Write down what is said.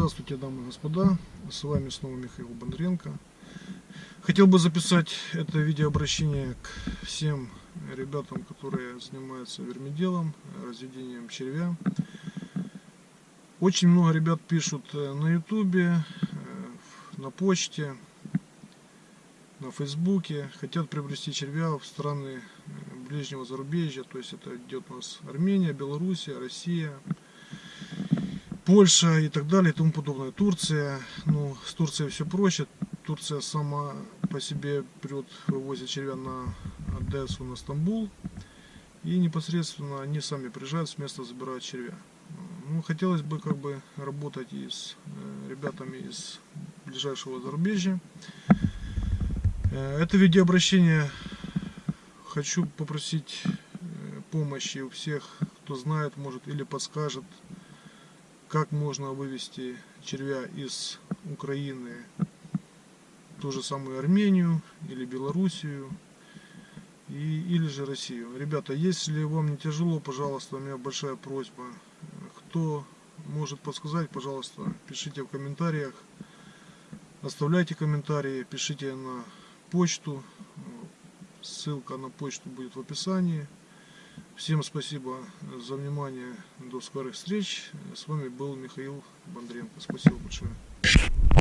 Здравствуйте, дамы и господа. С вами снова Михаил Бондаренко. Хотел бы записать это видеообращение к всем ребятам, которые занимаются вермиделом, разведением червя. Очень много ребят пишут э, на ютубе, э, на почте, на фейсбуке. Хотят приобрести червя в страны э, ближнего зарубежья. То есть это идет у нас Армения, Белоруссия, Россия, Польша и так далее и тому подобное. Турция, ну, с Турцией все проще. Турция сама по себе прет, вывозит червя на Одессу, на Стамбул. И непосредственно они сами приезжают с места, забирают червя. Ну, хотелось бы как бы работать и с э, ребятами из ближайшего зарубежья. Э, это видеообращение хочу попросить э, помощи у всех, кто знает, может или подскажет, как можно вывести червя из Украины ту же самую Армению или Белоруссию и, или же Россию. Ребята, если вам не тяжело, пожалуйста, у меня большая просьба. Кто может подсказать, пожалуйста, пишите в комментариях. Оставляйте комментарии, пишите на почту. Ссылка на почту будет в описании. Всем спасибо за внимание. До скорых встреч. С вами был Михаил Бондренко. Спасибо большое.